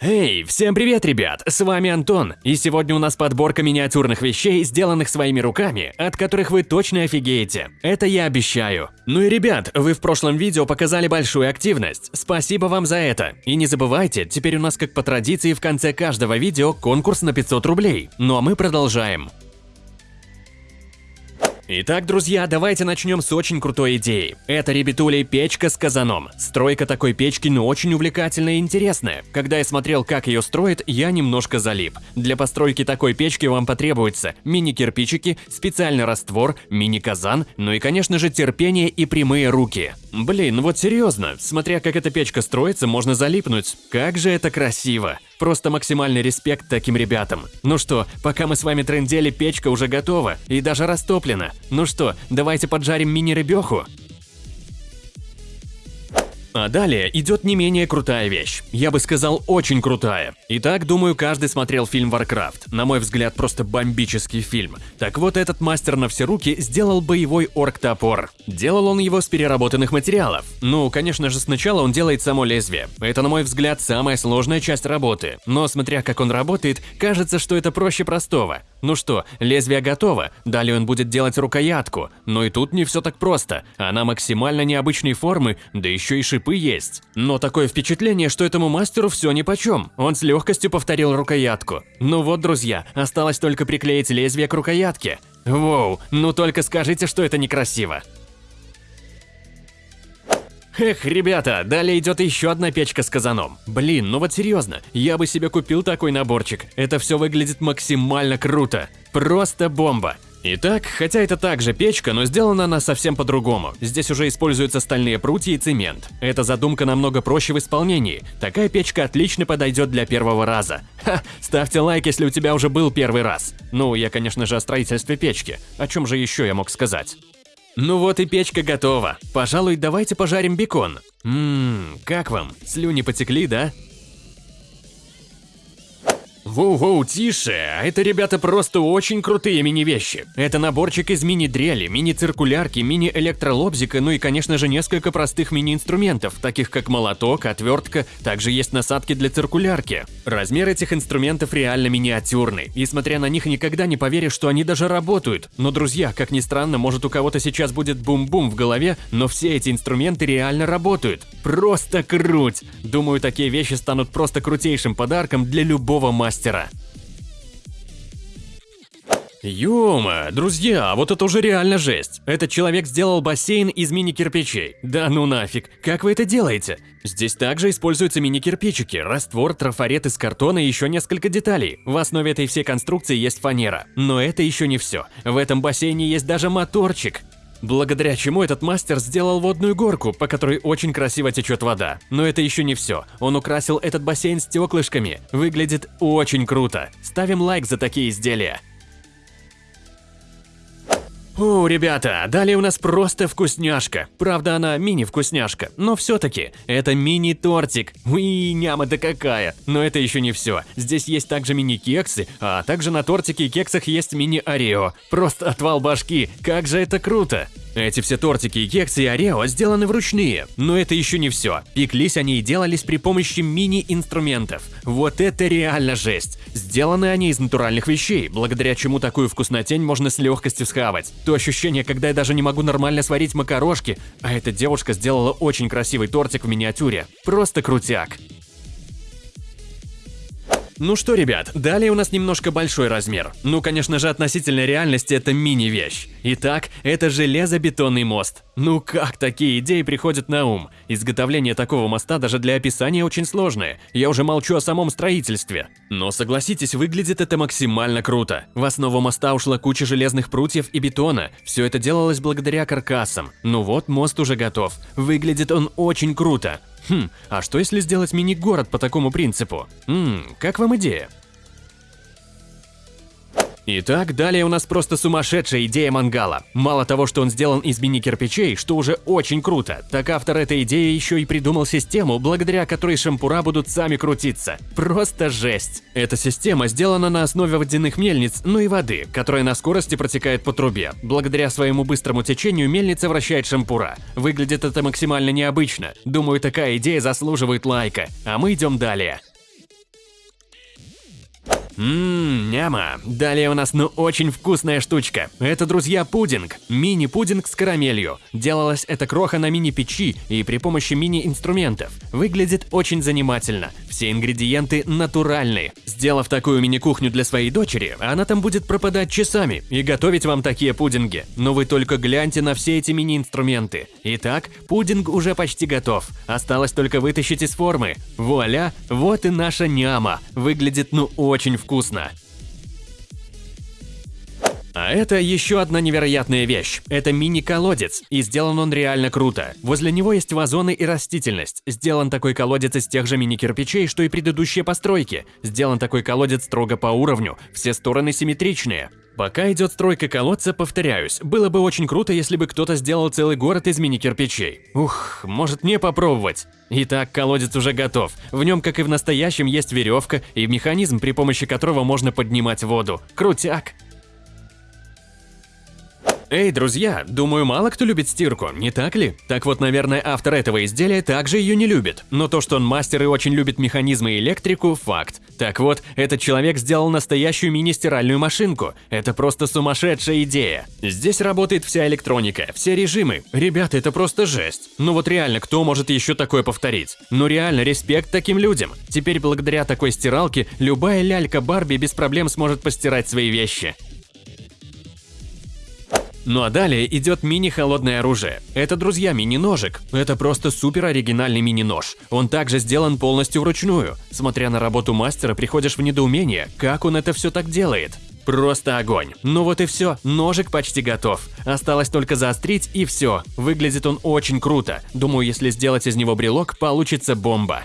Эй, всем привет, ребят! С вами Антон, и сегодня у нас подборка миниатюрных вещей, сделанных своими руками, от которых вы точно офигеете. Это я обещаю. Ну и ребят, вы в прошлом видео показали большую активность. Спасибо вам за это. И не забывайте, теперь у нас как по традиции в конце каждого видео конкурс на 500 рублей. Ну а мы продолжаем. Итак, друзья, давайте начнем с очень крутой идеи. Это, ребятули, печка с казаном. Стройка такой печки, ну, очень увлекательная и интересная. Когда я смотрел, как ее строят, я немножко залип. Для постройки такой печки вам потребуется мини-кирпичики, специальный раствор, мини-казан, ну и, конечно же, терпение и прямые руки. Блин, ну вот серьезно, смотря как эта печка строится, можно залипнуть. Как же это красиво. Просто максимальный респект таким ребятам. Ну что, пока мы с вами трендели, печка уже готова и даже растоплена. Ну что, давайте поджарим мини-рыбеху? А далее идет не менее крутая вещь. Я бы сказал, очень крутая. Итак, думаю, каждый смотрел фильм Warcraft. На мой взгляд, просто бомбический фильм. Так вот, этот мастер на все руки сделал боевой орк-топор. Делал он его с переработанных материалов. Ну, конечно же, сначала он делает само лезвие. Это, на мой взгляд, самая сложная часть работы. Но смотря как он работает, кажется, что это проще простого. Ну что, лезвие готово, далее он будет делать рукоятку. Но и тут не все так просто. Она максимально необычной формы, да еще и шипы есть. Но такое впечатление, что этому мастеру все нипочем. Он с легкостью повторил рукоятку. Ну вот, друзья, осталось только приклеить лезвие к рукоятке. Воу, ну только скажите, что это некрасиво. Эх, ребята, далее идет еще одна печка с казаном. Блин, ну вот серьезно, я бы себе купил такой наборчик. Это все выглядит максимально круто. Просто бомба. Итак, хотя это также печка, но сделана она совсем по-другому. Здесь уже используются стальные прутья и цемент. Эта задумка намного проще в исполнении. Такая печка отлично подойдет для первого раза. Ха, ставьте лайк, если у тебя уже был первый раз. Ну, я, конечно же, о строительстве печки. О чем же еще я мог сказать? Ну вот и печка готова. Пожалуй, давайте пожарим бекон. Ммм, как вам? Слюни потекли, да? Воу-воу, тише, это, ребята, просто очень крутые мини-вещи. Это наборчик из мини-дрели, мини-циркулярки, мини-электролобзика, ну и, конечно же, несколько простых мини-инструментов, таких как молоток, отвертка, также есть насадки для циркулярки. Размер этих инструментов реально миниатюрный, и смотря на них никогда не поверишь, что они даже работают. Но, друзья, как ни странно, может у кого-то сейчас будет бум-бум в голове, но все эти инструменты реально работают. Просто круть! Думаю, такие вещи станут просто крутейшим подарком для любого мастера мастера. Ёма, друзья, вот это уже реально жесть. Этот человек сделал бассейн из мини-кирпичей. Да ну нафиг, как вы это делаете? Здесь также используются мини-кирпичики, раствор, трафарет из картона и еще несколько деталей. В основе этой всей конструкции есть фанера. Но это еще не все. В этом бассейне есть даже моторчик. Благодаря чему этот мастер сделал водную горку, по которой очень красиво течет вода. Но это еще не все. Он украсил этот бассейн стеклышками. Выглядит очень круто. Ставим лайк за такие изделия. О, ребята, далее у нас просто вкусняшка. Правда, она мини-вкусняшка, но все-таки это мини-тортик. Уи, няма-то какая. Но это еще не все. Здесь есть также мини-кексы, а также на тортике и кексах есть мини-орео. Просто отвал башки, как же это круто. Эти все тортики и кексы и орео сделаны вручные. Но это еще не все. Пеклись они и делались при помощи мини-инструментов. Вот это реально жесть. Сделаны они из натуральных вещей, благодаря чему такую вкуснотень можно с легкостью схавать. То ощущение, когда я даже не могу нормально сварить макарошки, а эта девушка сделала очень красивый тортик в миниатюре. Просто крутяк. Ну что, ребят, далее у нас немножко большой размер. Ну, конечно же, относительно реальности это мини-вещь. Итак, это железобетонный мост. Ну как такие идеи приходят на ум? Изготовление такого моста даже для описания очень сложное. Я уже молчу о самом строительстве. Но согласитесь, выглядит это максимально круто. В основу моста ушла куча железных прутьев и бетона. Все это делалось благодаря каркасам. Ну вот, мост уже готов. Выглядит он очень круто. Хм, а что если сделать мини-город по такому принципу? Ммм, как вам идея? Итак, далее у нас просто сумасшедшая идея мангала. Мало того, что он сделан из мини-кирпичей, что уже очень круто, так автор этой идеи еще и придумал систему, благодаря которой шампура будут сами крутиться. Просто жесть. Эта система сделана на основе водяных мельниц, ну и воды, которая на скорости протекает по трубе. Благодаря своему быстрому течению мельница вращает шампура. Выглядит это максимально необычно. Думаю, такая идея заслуживает лайка. А мы идем далее. Ммм, няма. Далее у нас ну очень вкусная штучка. Это, друзья, пудинг. Мини-пудинг с карамелью. Делалось это кроха на мини-печи и при помощи мини-инструментов. Выглядит очень занимательно. Все ингредиенты натуральные. Сделав такую мини-кухню для своей дочери, она там будет пропадать часами и готовить вам такие пудинги. Но вы только гляньте на все эти мини-инструменты. Итак, пудинг уже почти готов. Осталось только вытащить из формы. Вуаля, вот и наша няма. Выглядит ну очень вкусно вкусно. А это еще одна невероятная вещь. Это мини-колодец, и сделан он реально круто. Возле него есть вазоны и растительность. Сделан такой колодец из тех же мини-кирпичей, что и предыдущие постройки. Сделан такой колодец строго по уровню, все стороны симметричные. Пока идет стройка колодца, повторяюсь, было бы очень круто, если бы кто-то сделал целый город из мини-кирпичей. Ух, может мне попробовать? Итак, колодец уже готов. В нем, как и в настоящем, есть веревка и механизм, при помощи которого можно поднимать воду. Крутяк! Эй, друзья, думаю, мало кто любит стирку, не так ли? Так вот, наверное, автор этого изделия также ее не любит. Но то, что он мастер и очень любит механизмы и электрику – факт. Так вот, этот человек сделал настоящую мини-стиральную машинку. Это просто сумасшедшая идея. Здесь работает вся электроника, все режимы. Ребята, это просто жесть. Ну вот реально, кто может еще такое повторить? Ну реально, респект таким людям. Теперь благодаря такой стиралке любая лялька Барби без проблем сможет постирать свои вещи. Ну а далее идет мини-холодное оружие. Это, друзья, мини-ножик. Это просто супер оригинальный мини-нож. Он также сделан полностью вручную. Смотря на работу мастера, приходишь в недоумение, как он это все так делает. Просто огонь. Ну вот и все, ножик почти готов. Осталось только заострить и все. Выглядит он очень круто. Думаю, если сделать из него брелок, получится бомба.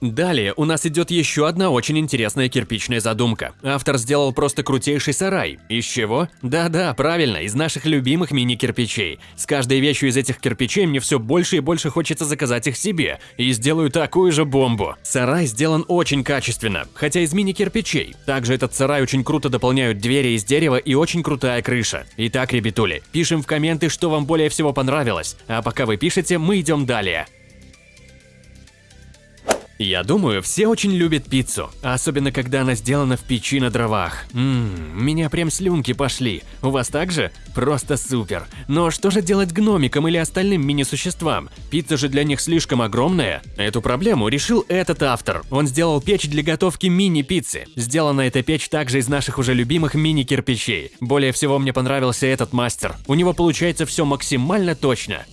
Далее у нас идет еще одна очень интересная кирпичная задумка. Автор сделал просто крутейший сарай. Из чего? Да-да, правильно, из наших любимых мини-кирпичей. С каждой вещью из этих кирпичей мне все больше и больше хочется заказать их себе. И сделаю такую же бомбу. Сарай сделан очень качественно, хотя из мини-кирпичей. Также этот сарай очень круто дополняют двери из дерева и очень крутая крыша. Итак, ребятули, пишем в комменты, что вам более всего понравилось. А пока вы пишете, мы идем далее. Я думаю, все очень любят пиццу, особенно когда она сделана в печи на дровах. Ммм, меня прям слюнки пошли. У вас также? Просто супер. Но что же делать гномикам или остальным мини-существам? Пицца же для них слишком огромная. Эту проблему решил этот автор. Он сделал печь для готовки мини-пиццы. Сделана эта печь также из наших уже любимых мини-кирпичей. Более всего мне понравился этот мастер. У него получается все максимально точно.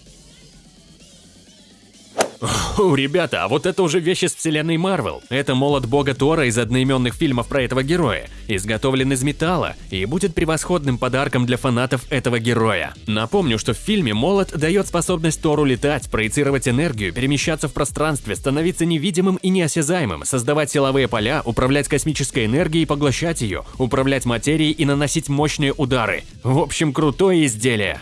Ребята, а вот это уже вещь из вселенной Марвел. Это молот бога Тора из одноименных фильмов про этого героя. Изготовлен из металла и будет превосходным подарком для фанатов этого героя. Напомню, что в фильме молот дает способность Тору летать, проецировать энергию, перемещаться в пространстве, становиться невидимым и неосязаемым, создавать силовые поля, управлять космической энергией поглощать ее, управлять материей и наносить мощные удары. В общем, крутое изделие.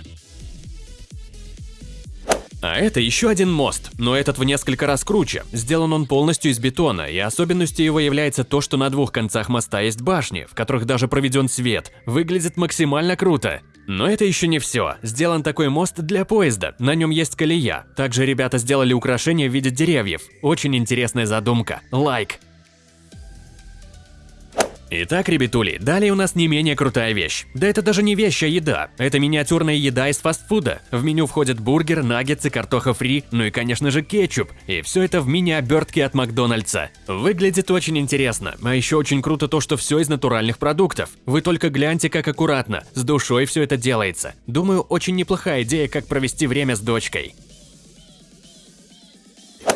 А это еще один мост, но этот в несколько раз круче. Сделан он полностью из бетона, и особенностью его является то, что на двух концах моста есть башни, в которых даже проведен свет. Выглядит максимально круто. Но это еще не все. Сделан такой мост для поезда, на нем есть колея. Также ребята сделали украшения в виде деревьев. Очень интересная задумка. Лайк! Итак, ребятули, далее у нас не менее крутая вещь. Да это даже не вещь, а еда. Это миниатюрная еда из фастфуда. В меню входят бургер, наггетсы, картоха фри, ну и конечно же кетчуп. И все это в мини-обертке от Макдональдса. Выглядит очень интересно. А еще очень круто то, что все из натуральных продуктов. Вы только гляньте, как аккуратно, с душой все это делается. Думаю, очень неплохая идея, как провести время с дочкой.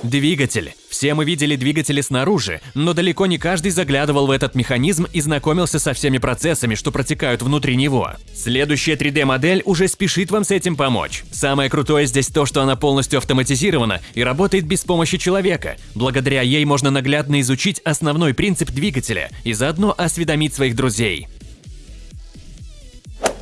Двигатель. Все мы видели двигатели снаружи, но далеко не каждый заглядывал в этот механизм и знакомился со всеми процессами, что протекают внутри него. Следующая 3D-модель уже спешит вам с этим помочь. Самое крутое здесь то, что она полностью автоматизирована и работает без помощи человека. Благодаря ей можно наглядно изучить основной принцип двигателя и заодно осведомить своих друзей.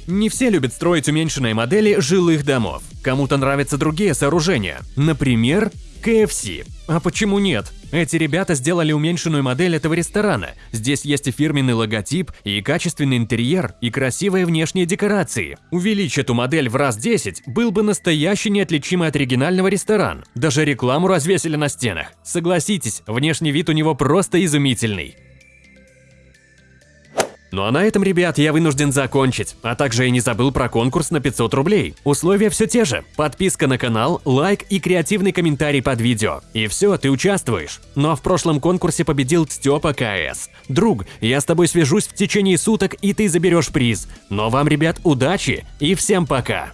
Не все любят строить уменьшенные модели жилых домов. Кому-то нравятся другие сооружения. Например, KFC. А почему нет? Эти ребята сделали уменьшенную модель этого ресторана. Здесь есть и фирменный логотип, и качественный интерьер, и красивые внешние декорации. Увеличь эту модель в раз 10, был бы настоящий неотличимый от оригинального ресторан. Даже рекламу развесили на стенах. Согласитесь, внешний вид у него просто изумительный. Ну а на этом, ребят, я вынужден закончить. А также я не забыл про конкурс на 500 рублей. Условия все те же. Подписка на канал, лайк и креативный комментарий под видео. И все, ты участвуешь. Ну, а в прошлом конкурсе победил Степа КС. Друг, я с тобой свяжусь в течение суток и ты заберешь приз. Но вам, ребят, удачи и всем пока.